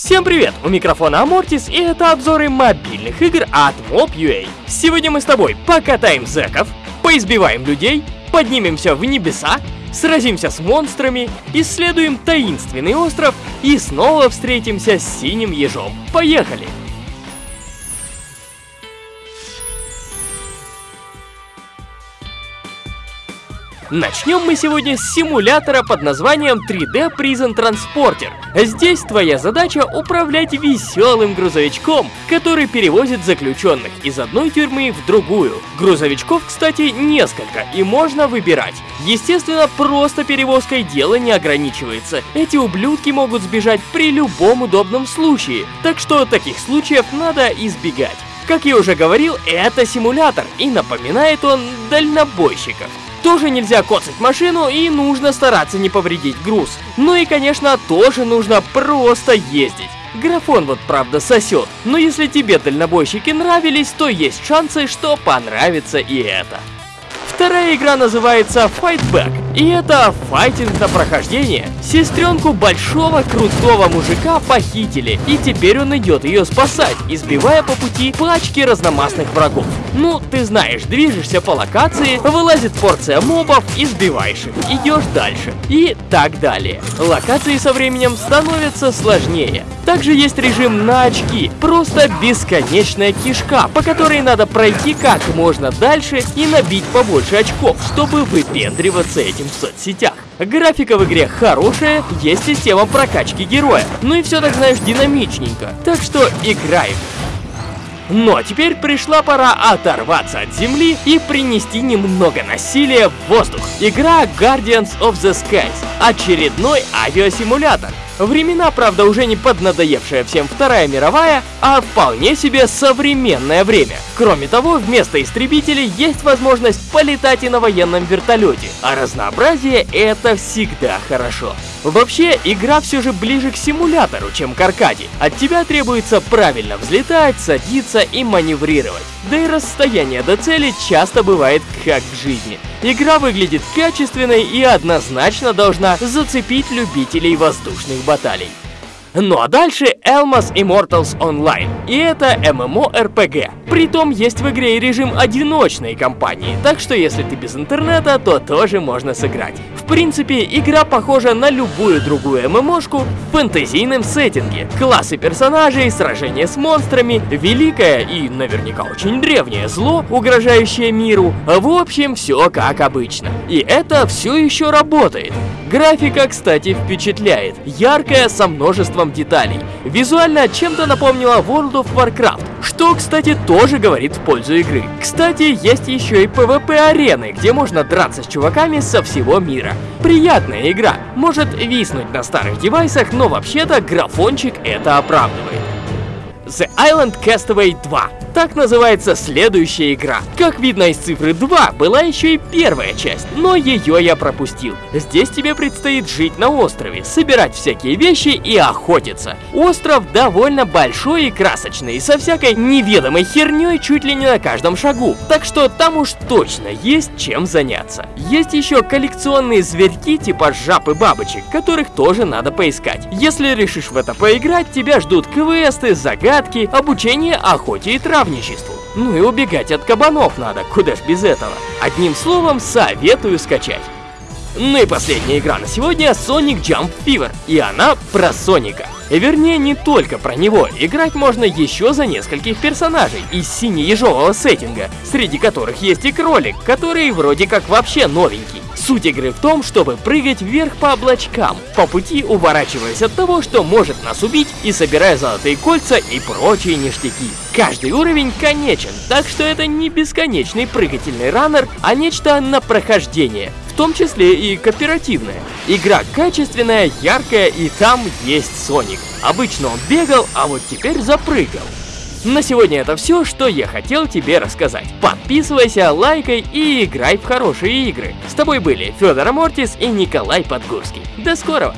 Всем привет! У микрофона Амортис и это обзоры мобильных игр от Mob.ua. Сегодня мы с тобой покатаем зэков, поизбиваем людей, поднимемся в небеса, сразимся с монстрами, исследуем таинственный остров и снова встретимся с синим ежом. Поехали! Начнем мы сегодня с симулятора под названием 3D Prison Transporter. Здесь твоя задача управлять веселым грузовичком, который перевозит заключенных из одной тюрьмы в другую. Грузовичков, кстати, несколько, и можно выбирать. Естественно, просто перевозкой дело не ограничивается. Эти ублюдки могут сбежать при любом удобном случае, так что таких случаев надо избегать. Как я уже говорил, это симулятор, и напоминает он дальнобойщиков. Тоже нельзя коцать машину и нужно стараться не повредить груз. Ну и, конечно, тоже нужно просто ездить. Графон вот правда сосет, но если тебе дальнобойщики нравились, то есть шансы, что понравится и это. Вторая игра называется Fightback, и это файтинг на прохождение. Сестренку большого крутого мужика похитили, и теперь он идет ее спасать, избивая по пути пачки разномастных врагов. Ну, ты знаешь, движешься по локации, вылазит порция мобов, избиваешь их, идешь дальше. И так далее. Локации со временем становятся сложнее. Также есть режим на очки, просто бесконечная кишка, по которой надо пройти как можно дальше и набить побольше очков, чтобы выпендриваться этим в соцсетях. Графика в игре хорошая, есть система прокачки героя, ну и все так знаешь динамичненько, так что играем. Ну а теперь пришла пора оторваться от земли и принести немного насилия в воздух. Игра Guardians of the Skies. Очередной авиасимулятор. Времена, правда, уже не поднадоевшая всем Вторая мировая, а вполне себе современное время. Кроме того, вместо истребителей есть возможность полетать и на военном вертолете, а разнообразие это всегда хорошо. Вообще, игра все же ближе к симулятору, чем к аркаде. От тебя требуется правильно взлетать, садиться и маневрировать. Да и расстояние до цели часто бывает как в жизни. Игра выглядит качественной и однозначно должна зацепить любителей воздушных баталий. Ну а дальше Elmas Immortals Online. И это MMORPG. Притом есть в игре и режим одиночной кампании, так что если ты без интернета, то тоже можно сыграть. В принципе, игра похожа на любую другую ММОшку в фэнтезийном сеттинге. Классы персонажей, сражения с монстрами, великое и наверняка очень древнее зло, угрожающее миру. В общем, все как обычно. И это все еще работает. Графика, кстати, впечатляет. Яркая, со множеством деталей. Визуально чем-то напомнила World of Warcraft, что, кстати, тоже говорит в пользу игры. Кстати, есть еще и PvP-арены, где можно драться с чуваками со всего мира. Приятная игра. Может виснуть на старых девайсах, но вообще-то графончик это оправдывает. The Island Castaway 2. Так называется следующая игра. Как видно из цифры 2, была еще и первая часть, но ее я пропустил. Здесь тебе предстоит жить на острове, собирать всякие вещи и охотиться. Остров довольно большой и красочный, со всякой неведомой херней чуть ли не на каждом шагу. Так что там уж точно есть чем заняться. Есть еще коллекционные зверьки типа жаб и бабочек, которых тоже надо поискать. Если решишь в это поиграть, тебя ждут квесты, загадки, обучение охоте и травме травничеству. Ну и убегать от кабанов надо, куда ж без этого. Одним словом, советую скачать. Ну и последняя игра на сегодня Sonic Jump Fever, и она про Соника. Вернее, не только про него, играть можно еще за нескольких персонажей из сине-ежового сеттинга, среди которых есть и кролик, который вроде как вообще новенький. Суть игры в том, чтобы прыгать вверх по облачкам, по пути уворачиваясь от того, что может нас убить, и собирая золотые кольца и прочие ништяки. Каждый уровень конечен, так что это не бесконечный прыгательный раннер, а нечто на прохождение, в том числе и кооперативное. Игра качественная, яркая и там есть Соник. Обычно он бегал, а вот теперь запрыгал. На сегодня это все, что я хотел тебе рассказать. Подписывайся, лайкай и играй в хорошие игры. С тобой были Федор Мортис и Николай Подгорский. До скорого!